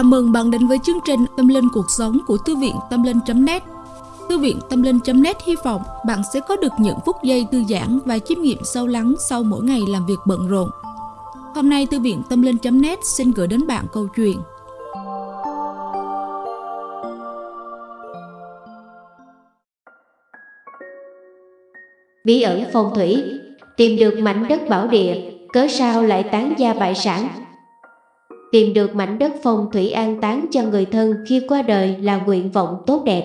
Chào mừng bạn đến với chương trình Tâm Linh Cuộc Sống của Thư viện Tâm Linh.net Thư viện Tâm Linh.net hy vọng bạn sẽ có được những phút giây thư giãn và chiêm nghiệm sâu lắng sau mỗi ngày làm việc bận rộn. Hôm nay, Thư viện Tâm Linh.net xin gửi đến bạn câu chuyện. Bí ẩn phong thủy, Tìm được mảnh đất bảo địa, Cớ sao lại tán gia bại sản? Tìm được mảnh đất phong thủy an táng cho người thân khi qua đời là nguyện vọng tốt đẹp.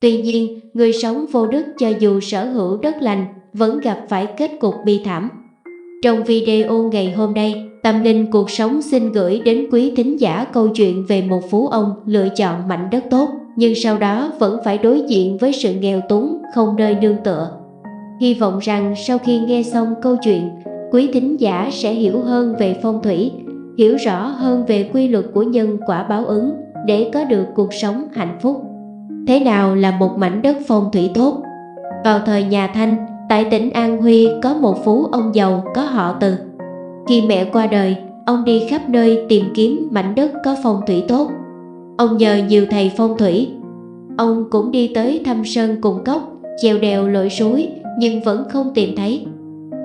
Tuy nhiên, người sống vô đức cho dù sở hữu đất lành vẫn gặp phải kết cục bi thảm. Trong video ngày hôm nay, Tâm Linh Cuộc Sống xin gửi đến quý thính giả câu chuyện về một phú ông lựa chọn mảnh đất tốt, nhưng sau đó vẫn phải đối diện với sự nghèo túng, không nơi nương tựa. Hy vọng rằng sau khi nghe xong câu chuyện, quý thính giả sẽ hiểu hơn về phong thủy, hiểu rõ hơn về quy luật của nhân quả báo ứng để có được cuộc sống hạnh phúc. Thế nào là một mảnh đất phong thủy tốt? Vào thời nhà Thanh, tại tỉnh An Huy có một phú ông giàu có họ Từ. Khi mẹ qua đời, ông đi khắp nơi tìm kiếm mảnh đất có phong thủy tốt. Ông nhờ nhiều thầy phong thủy. Ông cũng đi tới thăm sơn cùng cốc, chèo đèo lội suối nhưng vẫn không tìm thấy.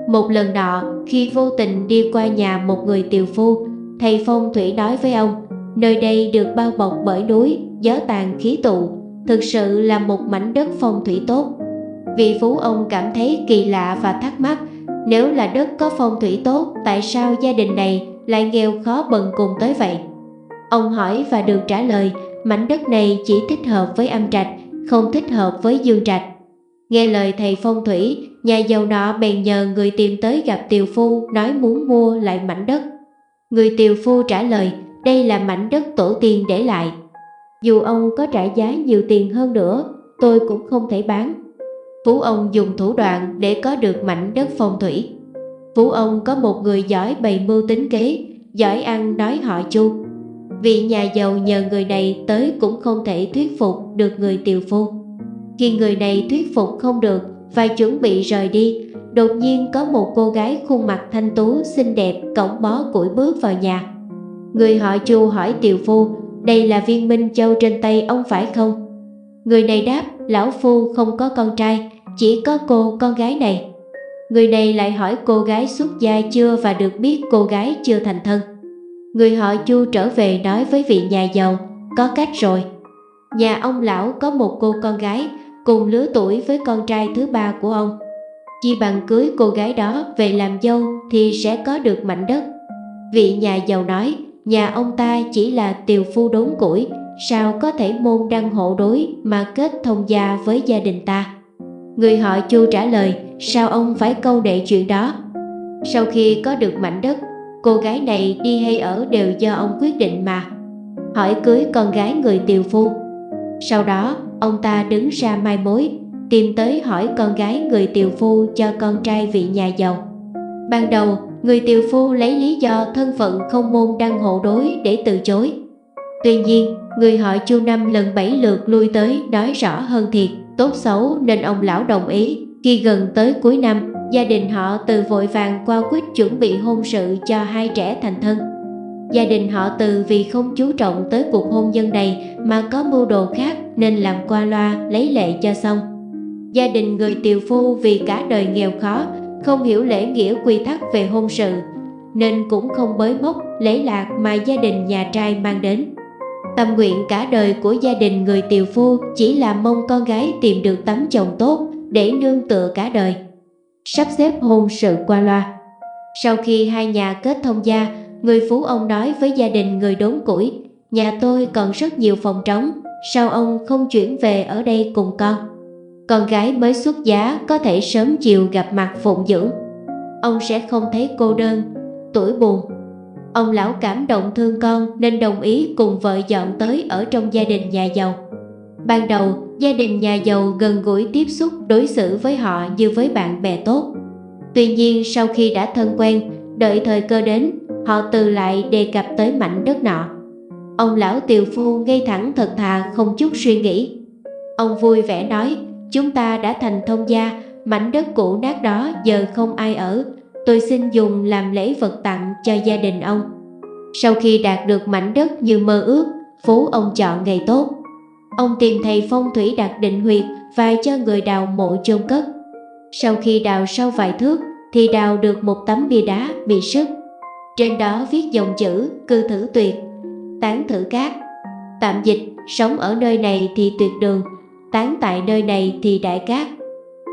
Một lần nọ, khi vô tình đi qua nhà một người tiều phu, thầy phong thủy nói với ông, nơi đây được bao bọc bởi núi, gió tàn khí tụ, thực sự là một mảnh đất phong thủy tốt. Vị phú ông cảm thấy kỳ lạ và thắc mắc, nếu là đất có phong thủy tốt, tại sao gia đình này lại nghèo khó bần cùng tới vậy? Ông hỏi và được trả lời, mảnh đất này chỉ thích hợp với âm trạch, không thích hợp với dương trạch. Nghe lời thầy phong thủy, nhà giàu nọ bèn nhờ người tìm tới gặp tiều phu nói muốn mua lại mảnh đất. Người tiều phu trả lời đây là mảnh đất tổ tiên để lại. Dù ông có trả giá nhiều tiền hơn nữa, tôi cũng không thể bán. Phú ông dùng thủ đoạn để có được mảnh đất phong thủy. Phú ông có một người giỏi bày mưu tính kế, giỏi ăn nói họ chu. Vị nhà giàu nhờ người này tới cũng không thể thuyết phục được người tiều phu. Khi người này thuyết phục không được và chuẩn bị rời đi, đột nhiên có một cô gái khuôn mặt thanh tú xinh đẹp cổng bó củi bước vào nhà. Người họ Chu hỏi Tiều Phu, đây là viên minh châu trên tay ông phải không? Người này đáp, lão phu không có con trai, chỉ có cô con gái này. Người này lại hỏi cô gái xuất gia chưa và được biết cô gái chưa thành thân. Người họ Chu trở về nói với vị nhà giàu, có cách rồi. Nhà ông lão có một cô con gái cùng lứa tuổi với con trai thứ ba của ông. Chi bằng cưới cô gái đó về làm dâu thì sẽ có được mảnh đất. Vị nhà giàu nói, nhà ông ta chỉ là tiều phu đốn củi, sao có thể môn đăng hộ đối mà kết thông gia với gia đình ta. Người họ chu trả lời, sao ông phải câu đệ chuyện đó? Sau khi có được mảnh đất, cô gái này đi hay ở đều do ông quyết định mà. Hỏi cưới con gái người tiều phu. Sau đó, ông ta đứng ra mai mối, tìm tới hỏi con gái người tiều phu cho con trai vị nhà giàu. Ban đầu, người tiều phu lấy lý do thân phận không môn đăng hộ đối để từ chối. Tuy nhiên, người họ chu năm lần bảy lượt lui tới nói rõ hơn thiệt, tốt xấu nên ông lão đồng ý. Khi gần tới cuối năm, gia đình họ từ vội vàng qua quyết chuẩn bị hôn sự cho hai trẻ thành thân. Gia đình họ từ vì không chú trọng tới cuộc hôn nhân này mà có mưu đồ khác nên làm qua loa lấy lệ cho xong. Gia đình người tiều phu vì cả đời nghèo khó, không hiểu lễ nghĩa quy tắc về hôn sự, nên cũng không bới mốc lễ lạc mà gia đình nhà trai mang đến. Tâm nguyện cả đời của gia đình người tiều phu chỉ là mong con gái tìm được tấm chồng tốt để nương tựa cả đời. Sắp xếp hôn sự qua loa. Sau khi hai nhà kết thông gia, người phú ông nói với gia đình người đốn củi, nhà tôi còn rất nhiều phòng trống, sao ông không chuyển về ở đây cùng con? Con gái mới xuất giá có thể sớm chiều gặp mặt phụng dưỡng. Ông sẽ không thấy cô đơn, tuổi buồn. Ông lão cảm động thương con nên đồng ý cùng vợ dọn tới ở trong gia đình nhà giàu. Ban đầu, gia đình nhà giàu gần gũi tiếp xúc đối xử với họ như với bạn bè tốt. Tuy nhiên sau khi đã thân quen, đợi thời cơ đến, họ từ lại đề cập tới mảnh đất nọ. Ông lão tiều phu ngay thẳng thật thà không chút suy nghĩ. Ông vui vẻ nói, chúng ta đã thành thông gia, mảnh đất cũ nát đó giờ không ai ở, tôi xin dùng làm lễ vật tặng cho gia đình ông. Sau khi đạt được mảnh đất như mơ ước, phú ông chọn ngày tốt. Ông tìm thầy phong thủy đặt định huyệt và cho người đào mộ chôn cất. Sau khi đào sâu vài thước thì đào được một tấm bia đá bị sức. Trên đó viết dòng chữ cư thử tuyệt, tán thử cát. Tạm dịch, sống ở nơi này thì tuyệt đường, tán tại nơi này thì đại cát.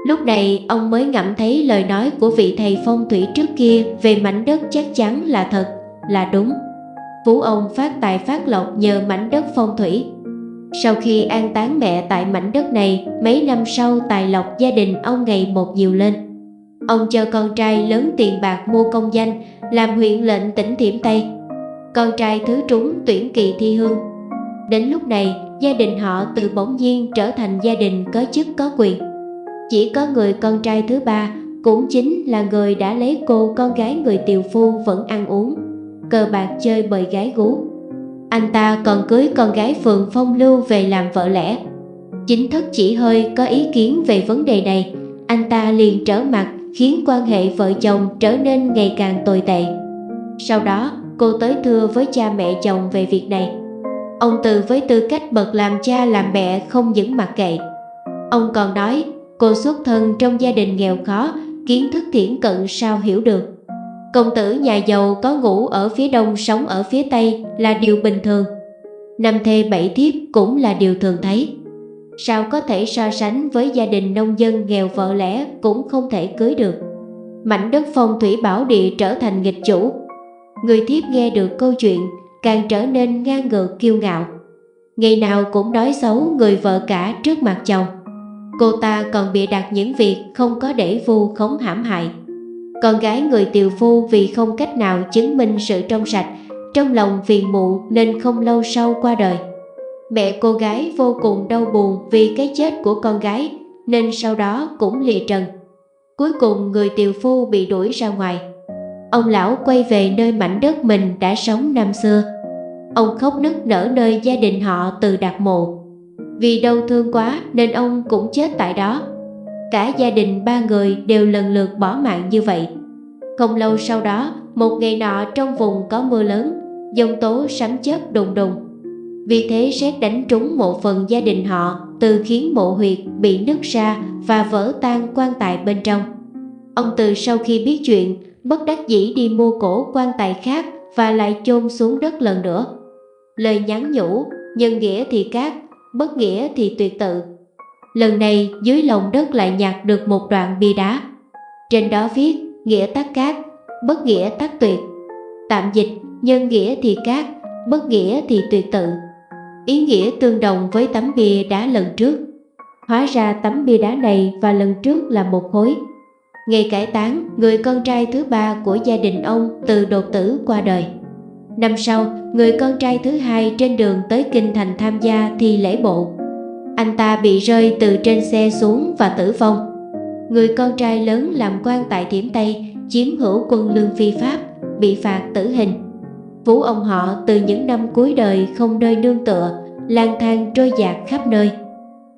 Lúc này ông mới ngẫm thấy lời nói của vị thầy phong thủy trước kia về mảnh đất chắc chắn là thật, là đúng. Phú ông phát tài phát lộc nhờ mảnh đất phong thủy. Sau khi an táng mẹ tại mảnh đất này, mấy năm sau tài lộc gia đình ông ngày một nhiều lên. Ông cho con trai lớn tiền bạc mua công danh, làm huyện lệnh tỉnh Thiểm Tây. Con trai thứ trúng tuyển kỳ thi hương. Đến lúc này, gia đình họ từ bỗng nhiên trở thành gia đình có chức có quyền. Chỉ có người con trai thứ ba, cũng chính là người đã lấy cô con gái người tiều phu vẫn ăn uống, cờ bạc chơi bời gái gú. Anh ta còn cưới con gái Phượng Phong Lưu về làm vợ lẽ. Chính thức chỉ hơi có ý kiến về vấn đề này, anh ta liền trở mặt khiến quan hệ vợ chồng trở nên ngày càng tồi tệ. Sau đó, cô tới thưa với cha mẹ chồng về việc này. Ông Từ với tư cách bậc làm cha làm mẹ không những mặc kệ. Ông còn nói cô xuất thân trong gia đình nghèo khó, kiến thức thiển cận sao hiểu được. Công tử nhà giàu có ngủ ở phía đông sống ở phía tây là điều bình thường. Năm thê bảy thiếp cũng là điều thường thấy. Sao có thể so sánh với gia đình nông dân nghèo vợ lẽ cũng không thể cưới được. Mảnh đất phong thủy bảo địa trở thành nghịch chủ. Người thiếp nghe được câu chuyện càng trở nên ngang ngược kiêu ngạo. Ngày nào cũng nói xấu người vợ cả trước mặt chồng. Cô ta còn bịa đặt những việc không có để vu khống hãm hại. Con gái người tiều phu vì không cách nào chứng minh sự trong sạch, trong lòng phiền muộn nên không lâu sau qua đời. Mẹ cô gái vô cùng đau buồn vì cái chết của con gái nên sau đó cũng lìa trần. Cuối cùng người tiều phu bị đuổi ra ngoài. Ông lão quay về nơi mảnh đất mình đã sống năm xưa. Ông khóc nức nở nơi gia đình họ từ đặt mộ. Vì đau thương quá nên ông cũng chết tại đó. Cả gia đình ba người đều lần lượt bỏ mạng như vậy. Không lâu sau đó, một ngày nọ trong vùng có mưa lớn, dông tố sấm chớp đùng đùng. Vì thế xét đánh trúng một phần gia đình họ, từ khiến mộ huyệt bị nứt ra và vỡ tan quan tài bên trong. Ông từ sau khi biết chuyện, bất đắc dĩ đi mua cổ quan tài khác và lại chôn xuống đất lần nữa. Lời nhắn nhủ, nhân nghĩa thì cát, bất nghĩa thì tuyệt tự. Lần này dưới lòng đất lại nhặt được một đoạn bia đá. Trên đó viết nghĩa tắc cát, bất nghĩa tắc tuyệt. Tạm dịch, nhân nghĩa thì cát, bất nghĩa thì tuyệt tự. Ý nghĩa tương đồng với tấm bia đá lần trước. Hóa ra tấm bia đá này và lần trước là một khối. Ngày cải táng, người con trai thứ ba của gia đình ông từ đột tử qua đời. Năm sau, người con trai thứ hai trên đường tới Kinh Thành tham gia thi lễ bộ. Anh ta bị rơi từ trên xe xuống và tử vong. Người con trai lớn làm quan tại Thiểm Tây, chiếm hữu quân lương phi pháp, bị phạt tử hình. Vũ ông họ từ những năm cuối đời không nơi nương tựa, lang thang trôi dạt khắp nơi.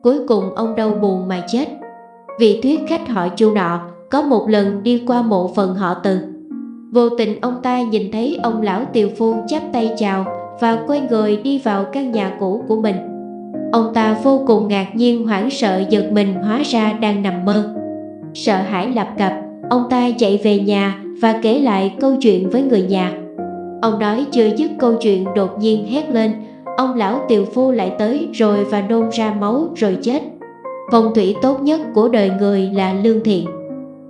Cuối cùng ông đau buồn mà chết. Vị thuyết khách họ chu nọ có một lần đi qua mộ phần họ từ Vô tình ông ta nhìn thấy ông lão tiều phu chắp tay chào và quay người đi vào căn nhà cũ của mình. Ông ta vô cùng ngạc nhiên hoảng sợ giật mình hóa ra đang nằm mơ. Sợ hãi lập cập, ông ta chạy về nhà và kể lại câu chuyện với người nhà. Ông nói chưa dứt câu chuyện đột nhiên hét lên, ông lão tiều phu lại tới rồi và nôn ra máu rồi chết. Phong thủy tốt nhất của đời người là lương thiện.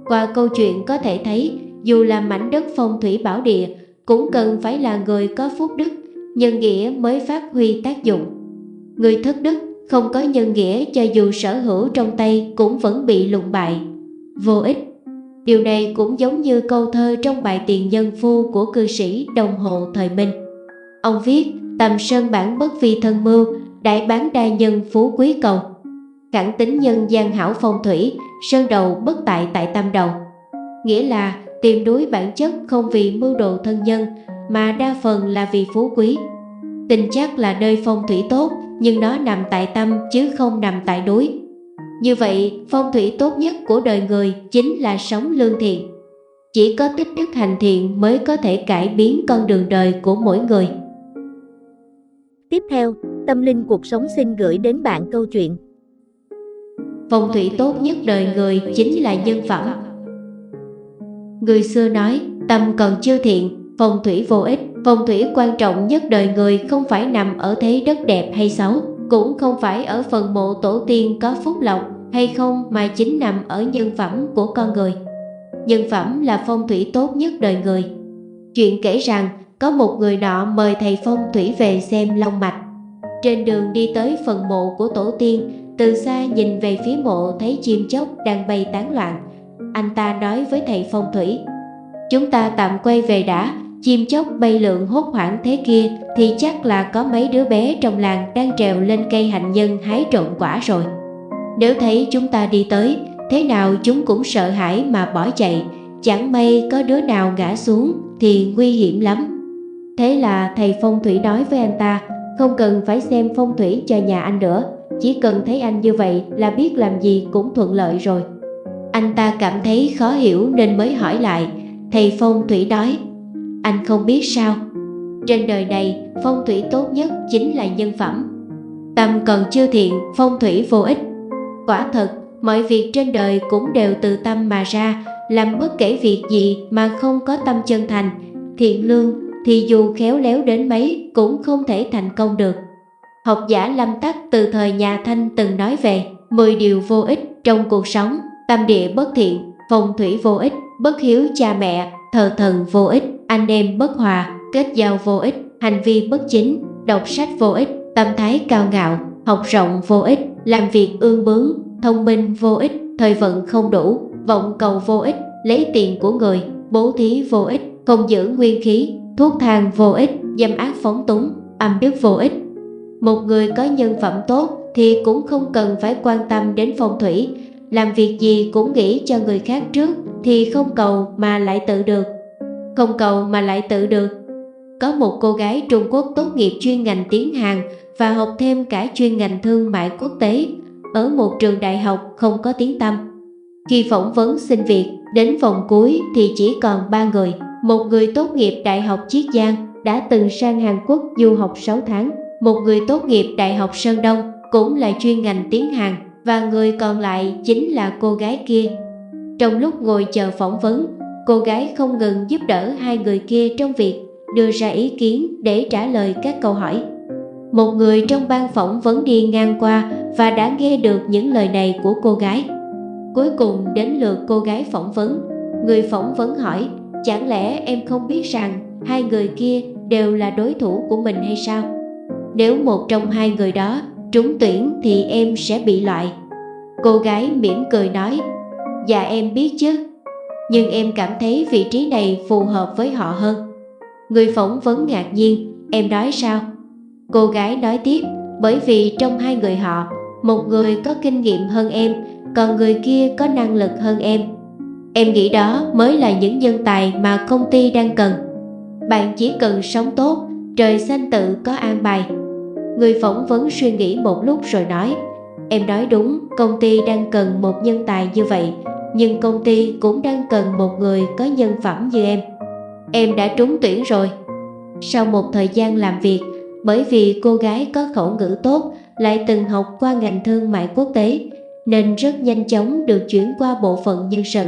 Qua câu chuyện có thể thấy dù là mảnh đất phong thủy bảo địa cũng cần phải là người có phúc đức, nhân nghĩa mới phát huy tác dụng. Người thất đức không có nhân nghĩa cho dù sở hữu trong tay cũng vẫn bị lụng bại, vô ích. Điều này cũng giống như câu thơ trong bài tiền nhân phu của cư sĩ đồng hộ thời Minh. Ông viết, tầm sơn bản bất vi thân mưu, đại bán đa nhân phú quý cầu. Khẳng tính nhân gian hảo phong thủy, sơn đầu bất tại tại tam đầu. Nghĩa là tìm đuối bản chất không vì mưu đồ thân nhân mà đa phần là vì phú quý. Tình chắc là nơi phong thủy tốt nhưng nó nằm tại tâm chứ không nằm tại đối. Như vậy, phong thủy tốt nhất của đời người chính là sống lương thiện. Chỉ có tích đức hành thiện mới có thể cải biến con đường đời của mỗi người. Tiếp theo, Tâm Linh Cuộc Sống xin gửi đến bạn câu chuyện Phong thủy tốt nhất đời người chính là nhân phẩm Người xưa nói, tâm còn chưa thiện, phong thủy vô ích. Phong thủy quan trọng nhất đời người không phải nằm ở thế đất đẹp hay xấu Cũng không phải ở phần mộ tổ tiên có phúc lộc hay không mà chính nằm ở nhân phẩm của con người. Nhân phẩm là phong thủy tốt nhất đời người. Chuyện kể rằng có một người nọ mời thầy phong thủy về xem long mạch. Trên đường đi tới phần mộ của tổ tiên Từ xa nhìn về phía mộ thấy chim chóc đang bay tán loạn. Anh ta nói với thầy phong thủy, Chúng ta tạm quay về đã, Chim chóc bay lượn hốt hoảng thế kia Thì chắc là có mấy đứa bé trong làng đang trèo lên cây hạnh nhân hái trộn quả rồi. Nếu thấy chúng ta đi tới, Thế nào chúng cũng sợ hãi mà bỏ chạy, Chẳng may có đứa nào ngã xuống thì nguy hiểm lắm. Thế là thầy phong thủy nói với anh ta, Không cần phải xem phong thủy cho nhà anh nữa, Chỉ cần thấy anh như vậy là biết làm gì cũng thuận lợi rồi. Anh ta cảm thấy khó hiểu nên mới hỏi lại. Thầy phong thủy nói, Anh không biết sao. Trên đời này, phong thủy tốt nhất chính là nhân phẩm. Tâm còn chưa thiện, phong thủy vô ích. Quả thật, mọi việc trên đời cũng đều từ tâm mà ra, làm bất kể việc gì mà không có tâm chân thành. Thiện lương thì dù khéo léo đến mấy cũng không thể thành công được. Học giả lâm tắc từ thời nhà thanh từng nói về 10 điều vô ích trong cuộc sống tâm địa bất thiện, phong thủy vô ích, bất hiếu cha mẹ, thờ thần vô ích, anh em bất hòa, kết giao vô ích, hành vi bất chính, đọc sách vô ích, tâm thái cao ngạo, học rộng vô ích, làm việc ương bướng, thông minh vô ích, thời vận không đủ, vọng cầu vô ích, lấy tiền của người, bố thí vô ích, không giữ nguyên khí, thuốc thang vô ích, dâm ác phóng túng, âm đức vô ích. Một người có nhân phẩm tốt thì cũng không cần phải quan tâm đến phong thủy làm việc gì cũng nghĩ cho người khác trước thì không cầu mà lại tự được không cầu mà lại tự được có một cô gái Trung Quốc tốt nghiệp chuyên ngành tiếng Hàn và học thêm cả chuyên ngành thương mại quốc tế ở một trường đại học không có tiếng tâm. Khi phỏng vấn xin việc, đến vòng cuối thì chỉ còn ba người. Một người tốt nghiệp Đại học Chiết Giang đã từng sang Hàn Quốc du học 6 tháng. Một người tốt nghiệp Đại học Sơn Đông cũng là chuyên ngành tiếng Hàn và người còn lại chính là cô gái kia. Trong lúc ngồi chờ phỏng vấn, cô gái không ngừng giúp đỡ hai người kia trong việc đưa ra ý kiến để trả lời các câu hỏi. Một người trong ban phỏng vấn đi ngang qua và đã nghe được những lời này của cô gái. Cuối cùng đến lượt cô gái phỏng vấn. Người phỏng vấn hỏi, chẳng lẽ em không biết rằng hai người kia đều là đối thủ của mình hay sao? Nếu một trong hai người đó trúng tuyển thì em sẽ bị loại. Cô gái mỉm cười nói, dạ em biết chứ, nhưng em cảm thấy vị trí này phù hợp với họ hơn. Người phỏng vấn ngạc nhiên, em nói sao? Cô gái nói tiếp, bởi vì trong hai người họ, một người có kinh nghiệm hơn em, còn người kia có năng lực hơn em. Em nghĩ đó mới là những nhân tài mà công ty đang cần. Bạn chỉ cần sống tốt, trời xanh tự có an bài. Người phỏng vấn suy nghĩ một lúc rồi nói, em nói đúng, công ty đang cần một nhân tài như vậy, nhưng công ty cũng đang cần một người có nhân phẩm như em. Em đã trúng tuyển rồi. Sau một thời gian làm việc, bởi vì cô gái có khẩu ngữ tốt, lại từng học qua ngành thương mại quốc tế, nên rất nhanh chóng được chuyển qua bộ phận nhân sự.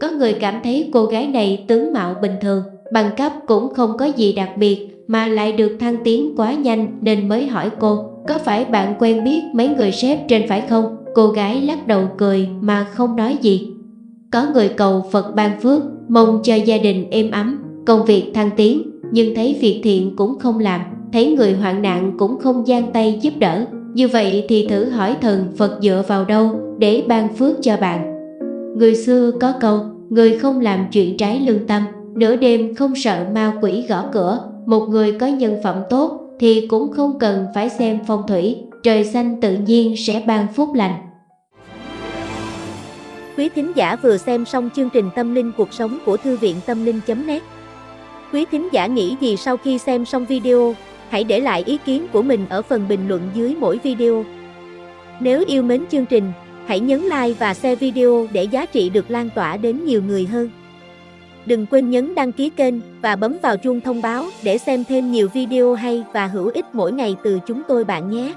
Có người cảm thấy cô gái này tướng mạo bình thường, bằng cấp cũng không có gì đặc biệt mà lại được thăng tiến quá nhanh nên mới hỏi cô có phải bạn quen biết mấy người sếp trên phải không? Cô gái lắc đầu cười mà không nói gì. Có người cầu Phật ban phước, mong cho gia đình êm ấm, công việc thăng tiến, nhưng thấy việc thiện cũng không làm, thấy người hoạn nạn cũng không gian tay giúp đỡ. Như vậy thì thử hỏi thần Phật dựa vào đâu để ban phước cho bạn. Người xưa có câu, người không làm chuyện trái lương tâm, nửa đêm không sợ ma quỷ gõ cửa. Một người có nhân phẩm tốt thì cũng không cần phải xem phong thủy, trời xanh tự nhiên sẽ ban phúc lành. Quý thính giả vừa xem xong chương trình Tâm linh cuộc sống của Thư viện Tâm linh.net Quý thính giả nghĩ gì sau khi xem xong video? Hãy để lại ý kiến của mình ở phần bình luận dưới mỗi video. Nếu yêu mến chương trình, hãy nhấn like và share video để giá trị được lan tỏa đến nhiều người hơn. Đừng quên nhấn đăng ký kênh và bấm vào chuông thông báo để xem thêm nhiều video hay và hữu ích mỗi ngày từ chúng tôi bạn nhé.